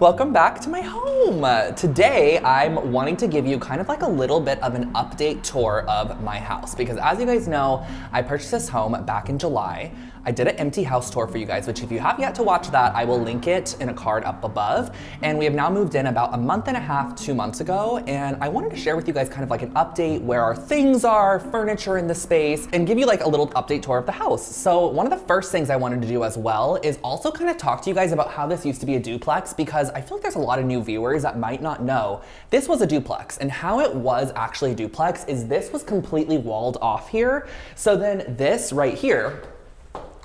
Welcome back to my home. Uh, today, I'm wanting to give you kind of like a little bit of an update tour of my house because as you guys know, I purchased this home back in July. I did an empty house tour for you guys, which if you have yet to watch that, I will link it in a card up above. And we have now moved in about a month and a half, two months ago. And I wanted to share with you guys kind of like an update where our things are, furniture in the space, and give you like a little update tour of the house. So one of the first things I wanted to do as well is also kind of talk to you guys about how this used to be a duplex because I feel like there's a lot of new viewers that might not know this was a duplex and how it was actually a duplex is this was completely walled off here. So then this right here,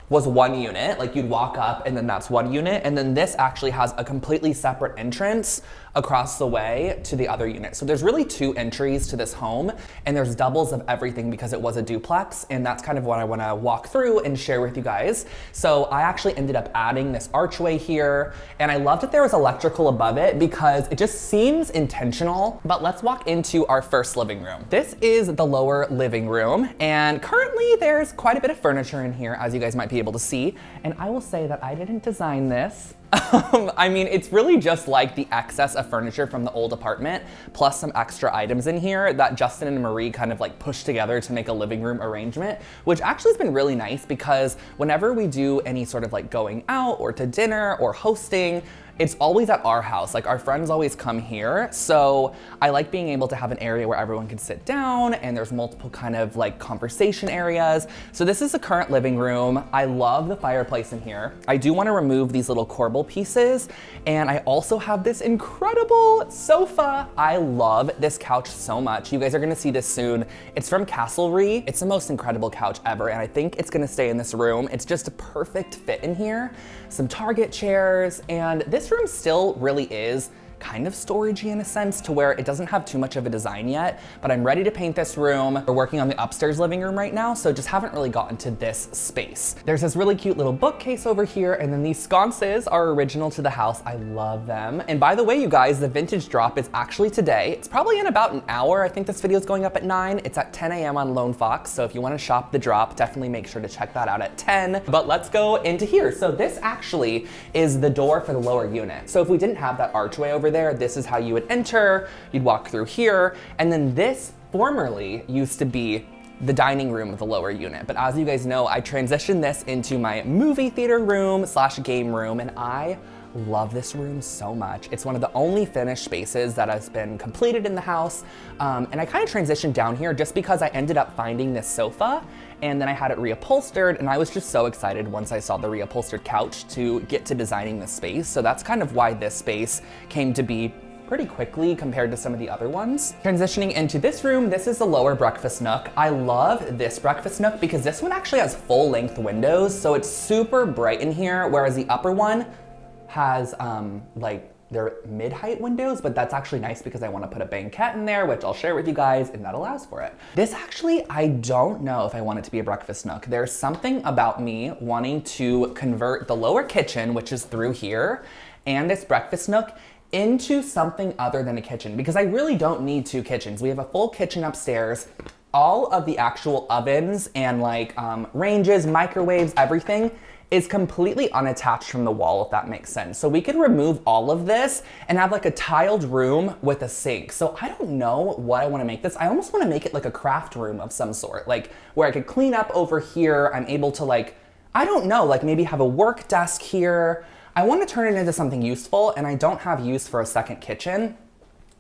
was one unit, like you'd walk up and then that's one unit. And then this actually has a completely separate entrance across the way to the other unit. So there's really two entries to this home and there's doubles of everything because it was a duplex. And that's kind of what I wanna walk through and share with you guys. So I actually ended up adding this archway here and I love that there was electrical above it because it just seems intentional. But let's walk into our first living room. This is the lower living room and currently there's quite a bit of furniture in here as you guys might be able to see. And I will say that I didn't design this. Um, I mean, it's really just like the excess of furniture from the old apartment, plus some extra items in here that Justin and Marie kind of like pushed together to make a living room arrangement, which actually has been really nice because whenever we do any sort of like going out or to dinner or hosting, it's always at our house. Like our friends always come here. So I like being able to have an area where everyone can sit down and there's multiple kind of like conversation areas. So this is the current living room. I love the fireplace in here. I do want to remove these little corbel pieces. And I also have this incredible sofa. I love this couch so much. You guys are gonna see this soon. It's from Castlery. It's the most incredible couch ever. And I think it's gonna stay in this room. It's just a perfect fit in here. Some Target chairs. And this room still really is kind of storagey in a sense to where it doesn't have too much of a design yet, but I'm ready to paint this room. We're working on the upstairs living room right now, so just haven't really gotten to this space. There's this really cute little bookcase over here, and then these sconces are original to the house. I love them. And by the way, you guys, the vintage drop is actually today. It's probably in about an hour. I think this video is going up at nine. It's at 10 a.m. on Lone Fox, so if you wanna shop the drop, definitely make sure to check that out at 10. But let's go into here. So this actually is the door for the lower unit. So if we didn't have that archway over there, this is how you would enter. You'd walk through here. And then this formerly used to be the dining room of the lower unit. But as you guys know, I transitioned this into my movie theater room slash game room and I love this room so much. It's one of the only finished spaces that has been completed in the house. Um, and I kind of transitioned down here just because I ended up finding this sofa and then I had it reupholstered and I was just so excited once I saw the reupholstered couch to get to designing the space. So that's kind of why this space came to be pretty quickly compared to some of the other ones. Transitioning into this room, this is the lower breakfast nook. I love this breakfast nook because this one actually has full length windows, so it's super bright in here, whereas the upper one has um, like they're mid-height windows, but that's actually nice because I wanna put a banquette in there, which I'll share with you guys, and that allows for it. This actually, I don't know if I want it to be a breakfast nook. There's something about me wanting to convert the lower kitchen, which is through here, and this breakfast nook into something other than a kitchen because I really don't need two kitchens. We have a full kitchen upstairs. All of the actual ovens and like um, ranges, microwaves, everything is completely unattached from the wall, if that makes sense. So we could remove all of this and have like a tiled room with a sink. So I don't know what I wanna make this. I almost wanna make it like a craft room of some sort, like where I could clean up over here. I'm able to like, I don't know, like maybe have a work desk here. I wanna turn it into something useful and I don't have use for a second kitchen.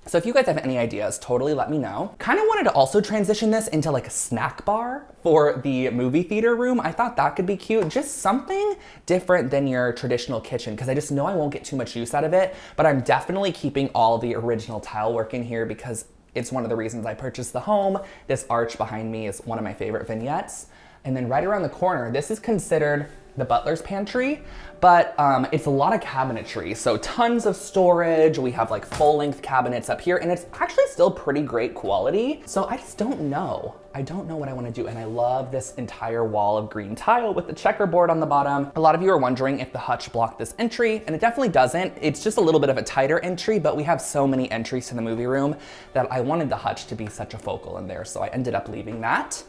So if you guys have any ideas, totally let me know. Kind of wanted to also transition this into like a snack bar for the movie theater room. I thought that could be cute. Just something different than your traditional kitchen because I just know I won't get too much use out of it, but I'm definitely keeping all the original tile work in here because it's one of the reasons I purchased the home. This arch behind me is one of my favorite vignettes. And then right around the corner, this is considered the butler's pantry, but um, it's a lot of cabinetry. So tons of storage. We have like full length cabinets up here and it's actually still pretty great quality. So I just don't know. I don't know what I wanna do. And I love this entire wall of green tile with the checkerboard on the bottom. A lot of you are wondering if the hutch blocked this entry, and it definitely doesn't. It's just a little bit of a tighter entry, but we have so many entries to the movie room that I wanted the hutch to be such a focal in there, so I ended up leaving that.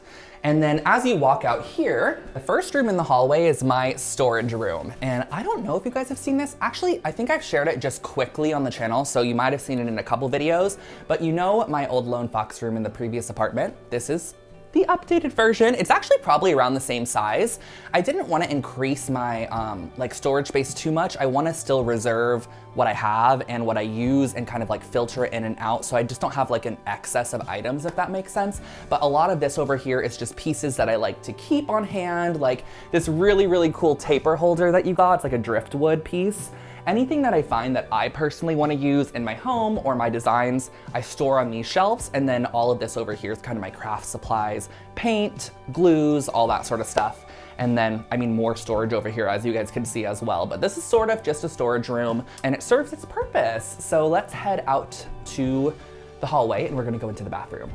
And then as you walk out here, the first room in the hallway is my storage room. And I don't know if you guys have seen this. Actually, I think I've shared it just quickly on the channel, so you might have seen it in a couple videos, but you know my old Lone Fox room in the previous apartment. This is the updated version. It's actually probably around the same size. I didn't want to increase my um, like storage space too much. I want to still reserve what I have and what I use and kind of like filter in and out. So I just don't have like an excess of items, if that makes sense. But a lot of this over here is just pieces that I like to keep on hand, like this really, really cool taper holder that you got. It's like a driftwood piece. Anything that I find that I personally wanna use in my home or my designs, I store on these shelves. And then all of this over here is kind of my craft supplies, paint, glues, all that sort of stuff. And then, I mean, more storage over here as you guys can see as well. But this is sort of just a storage room and it serves its purpose. So let's head out to the hallway and we're gonna go into the bathroom.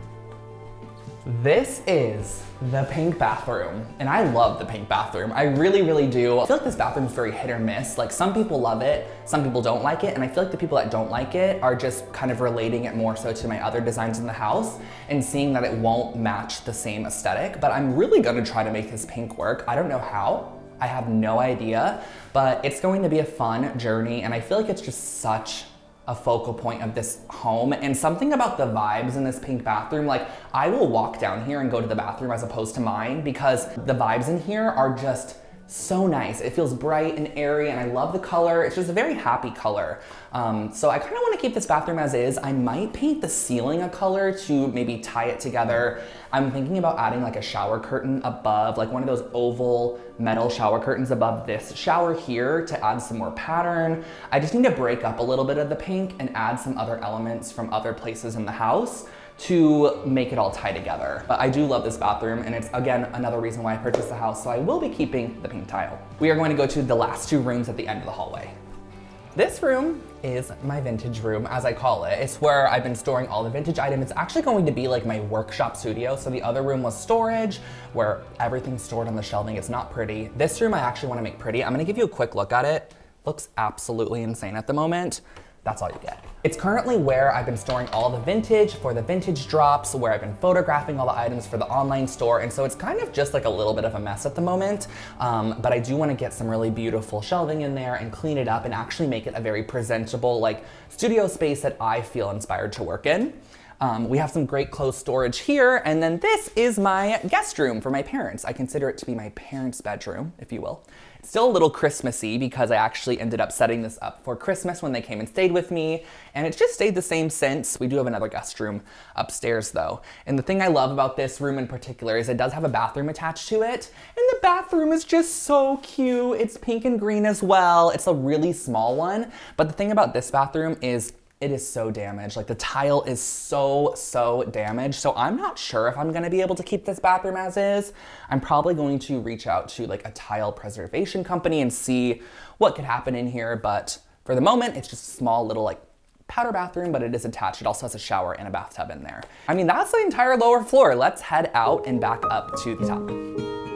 This is the pink bathroom, and I love the pink bathroom. I really, really do. I feel like this bathroom is very hit or miss. Like some people love it, some people don't like it, and I feel like the people that don't like it are just kind of relating it more so to my other designs in the house and seeing that it won't match the same aesthetic, but I'm really gonna try to make this pink work. I don't know how, I have no idea, but it's going to be a fun journey, and I feel like it's just such a focal point of this home. And something about the vibes in this pink bathroom like I will walk down here and go to the bathroom as opposed to mine because the vibes in here are just so nice. It feels bright and airy and I love the color. It's just a very happy color. Um, so I kind of want to keep this bathroom as is. I might paint the ceiling a color to maybe tie it together. I'm thinking about adding like a shower curtain above, like one of those oval metal shower curtains above this shower here to add some more pattern. I just need to break up a little bit of the pink and add some other elements from other places in the house to make it all tie together. But I do love this bathroom and it's again another reason why I purchased the house, so I will be keeping the pink tile. We are going to go to the last two rooms at the end of the hallway. This room is my vintage room, as I call it. It's where I've been storing all the vintage items. It's actually going to be like my workshop studio. So the other room was storage, where everything's stored on the shelving. It's not pretty. This room I actually wanna make pretty. I'm gonna give you a quick look at it. Looks absolutely insane at the moment that's all you get. It's currently where I've been storing all the vintage for the vintage drops, where I've been photographing all the items for the online store, and so it's kind of just like a little bit of a mess at the moment, um, but I do wanna get some really beautiful shelving in there and clean it up and actually make it a very presentable like studio space that I feel inspired to work in. Um, we have some great clothes storage here, and then this is my guest room for my parents. I consider it to be my parents' bedroom, if you will. It's still a little Christmassy because I actually ended up setting this up for Christmas when they came and stayed with me, and it's just stayed the same since. We do have another guest room upstairs though. And the thing I love about this room in particular is it does have a bathroom attached to it, and the bathroom is just so cute. It's pink and green as well. It's a really small one, but the thing about this bathroom is it is so damaged. Like the tile is so, so damaged. So I'm not sure if I'm gonna be able to keep this bathroom as is. I'm probably going to reach out to like a tile preservation company and see what could happen in here. But for the moment, it's just a small little like powder bathroom, but it is attached. It also has a shower and a bathtub in there. I mean, that's the entire lower floor. Let's head out and back up to the top.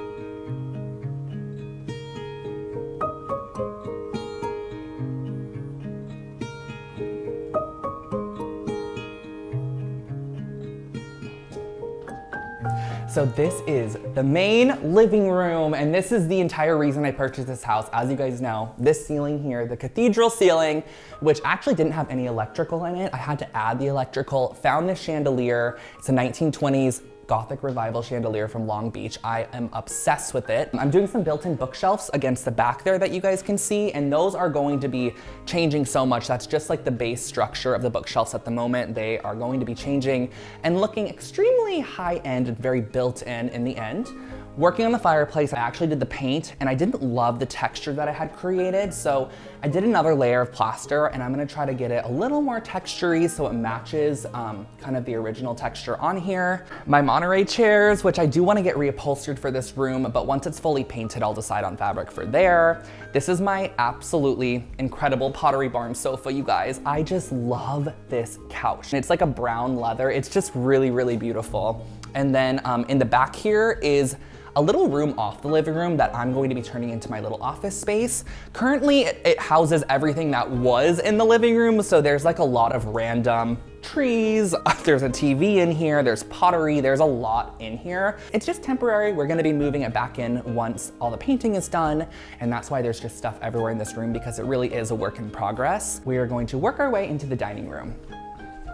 So this is the main living room, and this is the entire reason I purchased this house. As you guys know, this ceiling here, the cathedral ceiling, which actually didn't have any electrical in it. I had to add the electrical, found this chandelier. It's a 1920s Gothic Revival chandelier from Long Beach. I am obsessed with it. I'm doing some built-in bookshelves against the back there that you guys can see, and those are going to be changing so much. That's just like the base structure of the bookshelves at the moment. They are going to be changing and looking extremely high-end and very built-in in the end Working on the fireplace, I actually did the paint and I didn't love the texture that I had created. So I did another layer of plaster and I'm gonna try to get it a little more textury so it matches um, kind of the original texture on here. My Monterey chairs, which I do wanna get reupholstered for this room, but once it's fully painted, I'll decide on fabric for there. This is my absolutely incredible Pottery Barn sofa, you guys. I just love this couch. It's like a brown leather. It's just really, really beautiful. And then um, in the back here is a little room off the living room that I'm going to be turning into my little office space. Currently, it, houses everything that was in the living room, so there's like a lot of random trees, there's a TV in here, there's pottery, there's a lot in here. It's just temporary. We're gonna be moving it back in once all the painting is done, and that's why there's just stuff everywhere in this room because it really is a work in progress. We are going to work our way into the dining room.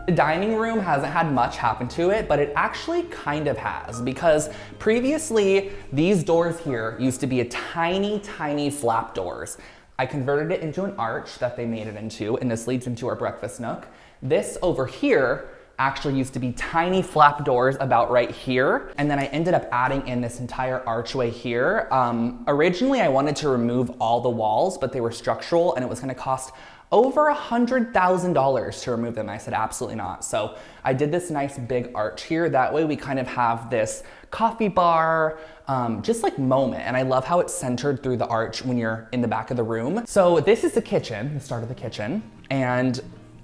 The dining room hasn't had much happen to it, but it actually kind of has because previously these doors here used to be a tiny, tiny flap doors. I converted it into an arch that they made it into, and this leads into our breakfast nook. This over here actually used to be tiny flap doors about right here. And then I ended up adding in this entire archway here. Um, originally, I wanted to remove all the walls, but they were structural and it was gonna cost over a $100,000 to remove them. I said, absolutely not. So I did this nice big arch here. That way we kind of have this coffee bar, um, just like moment. And I love how it's centered through the arch when you're in the back of the room. So this is the kitchen, the start of the kitchen. And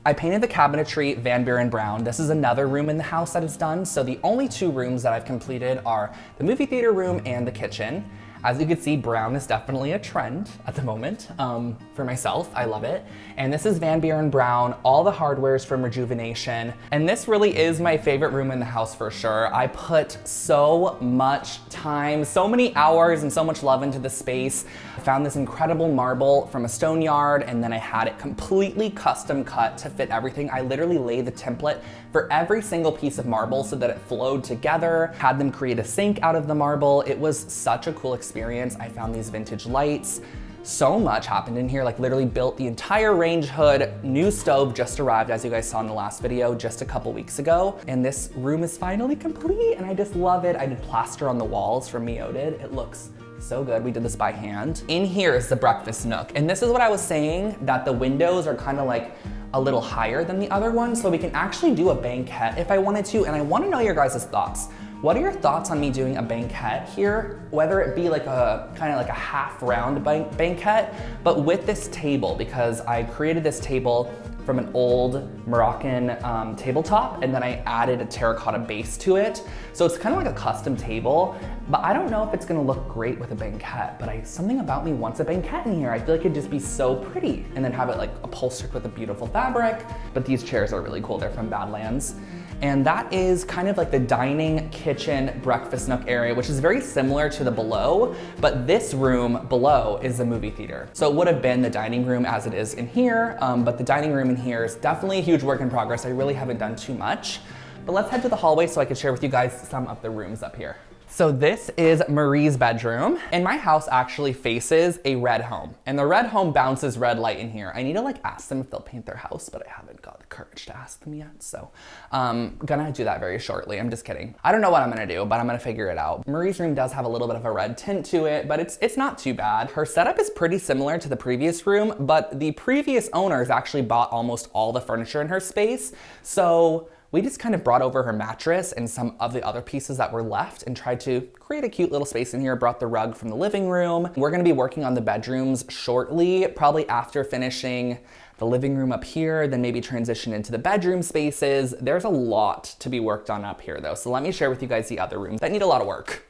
I painted the cabinetry Van Buren Brown. This is another room in the house that is done. So the only two rooms that I've completed are the movie theater room and the kitchen. As you can see, brown is definitely a trend at the moment um, for myself. I love it. And this is Van Buren Brown. All the hardware is from Rejuvenation. And this really is my favorite room in the house for sure. I put so much time, so many hours and so much love into the space. I found this incredible marble from a stone yard and then I had it completely custom cut to fit everything. I literally laid the template for every single piece of marble so that it flowed together, had them create a sink out of the marble. It was such a cool experience. I found these vintage lights. So much happened in here, like literally built the entire range hood. New stove just arrived, as you guys saw in the last video, just a couple weeks ago. And this room is finally complete and I just love it. I did plaster on the walls from Mio did. It looks so good. We did this by hand. In here is the breakfast nook. And this is what I was saying, that the windows are kind of like a little higher than the other one, so we can actually do a banquette if I wanted to, and I wanna know your guys' thoughts. What are your thoughts on me doing a banquette here? Whether it be like a kind of like a half round banquette, but with this table, because I created this table from an old Moroccan um, tabletop and then I added a terracotta base to it. So it's kind of like a custom table, but I don't know if it's gonna look great with a banquette, but I, something about me wants a banquette in here. I feel like it'd just be so pretty and then have it like upholstered with a beautiful fabric. But these chairs are really cool. They're from Badlands. And that is kind of like the dining, kitchen, breakfast nook area, which is very similar to the below, but this room below is the movie theater. So it would have been the dining room as it is in here, um, but the dining room in here is definitely a huge work in progress. I really haven't done too much. But let's head to the hallway so I can share with you guys some of the rooms up here. So this is Marie's bedroom and my house actually faces a red home and the red home bounces red light in here. I need to like ask them if they'll paint their house, but I haven't got the courage to ask them yet. So um, gonna do that very shortly. I'm just kidding. I don't know what I'm gonna do, but I'm gonna figure it out. Marie's room does have a little bit of a red tint to it, but it's, it's not too bad. Her setup is pretty similar to the previous room, but the previous owners actually bought almost all the furniture in her space. So we just kind of brought over her mattress and some of the other pieces that were left and tried to create a cute little space in here, brought the rug from the living room. We're gonna be working on the bedrooms shortly, probably after finishing the living room up here, then maybe transition into the bedroom spaces. There's a lot to be worked on up here though, so let me share with you guys the other rooms that need a lot of work.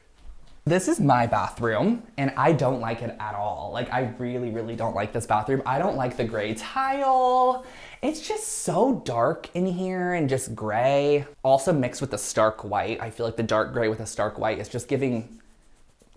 This is my bathroom and I don't like it at all. Like I really, really don't like this bathroom. I don't like the gray tile. It's just so dark in here and just gray. Also mixed with the stark white. I feel like the dark gray with the stark white is just giving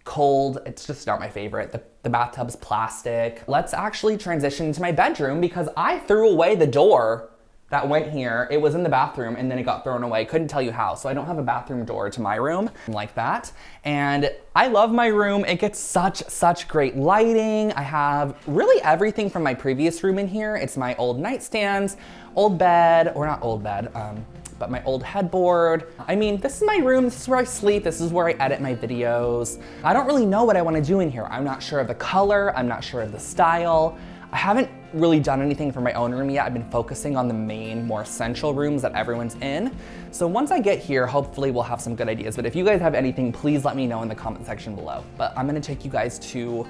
cold. It's just not my favorite. The, the bathtub's plastic. Let's actually transition to my bedroom because I threw away the door that went here. It was in the bathroom and then it got thrown away. Couldn't tell you how. So I don't have a bathroom door to my room like that. And I love my room. It gets such, such great lighting. I have really everything from my previous room in here. It's my old nightstands, old bed, or not old bed, um, but my old headboard. I mean, this is my room, this is where I sleep, this is where I edit my videos. I don't really know what I wanna do in here. I'm not sure of the color, I'm not sure of the style. I haven't really done anything for my own room yet. I've been focusing on the main, more central rooms that everyone's in. So once I get here, hopefully we'll have some good ideas. But if you guys have anything, please let me know in the comment section below. But I'm gonna take you guys to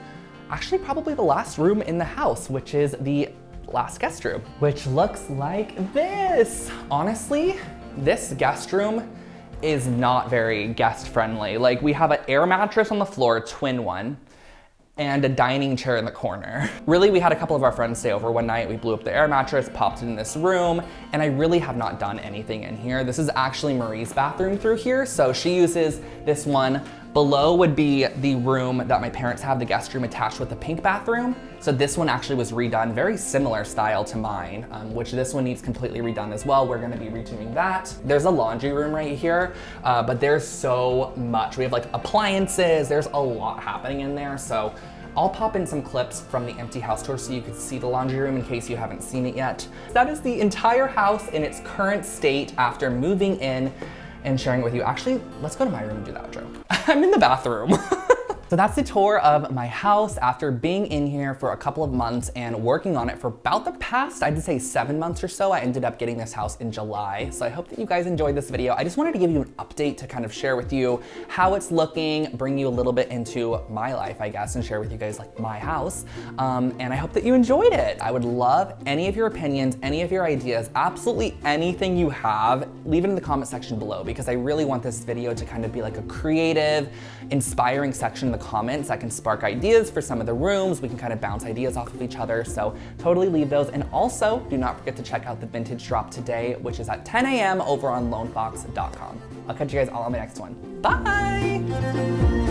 actually probably the last room in the house, which is the last guest room, which looks like this. Honestly, this guest room is not very guest friendly. Like we have an air mattress on the floor, twin one and a dining chair in the corner. Really, we had a couple of our friends stay over one night. We blew up the air mattress, popped it in this room, and I really have not done anything in here. This is actually Marie's bathroom through here, so she uses this one. Below would be the room that my parents have, the guest room attached with the pink bathroom. So this one actually was redone, very similar style to mine, um, which this one needs completely redone as well. We're gonna be redoing that. There's a laundry room right here, uh, but there's so much. We have like appliances, there's a lot happening in there. So I'll pop in some clips from the empty house tour so you can see the laundry room in case you haven't seen it yet. That is the entire house in its current state after moving in and sharing it with you. Actually, let's go to my room and do that outro. I'm in the bathroom. So that's the tour of my house after being in here for a couple of months and working on it for about the past, I'd say seven months or so. I ended up getting this house in July. So I hope that you guys enjoyed this video. I just wanted to give you an update to kind of share with you how it's looking, bring you a little bit into my life, I guess, and share with you guys like my house. Um, and I hope that you enjoyed it. I would love any of your opinions, any of your ideas, absolutely anything you have, leave it in the comment section below because I really want this video to kind of be like a creative, inspiring section in the comments that can spark ideas for some of the rooms. We can kind of bounce ideas off of each other. So totally leave those. And also do not forget to check out the vintage drop today, which is at 10 a.m. over on lonefox.com. I'll catch you guys all on my next one. Bye!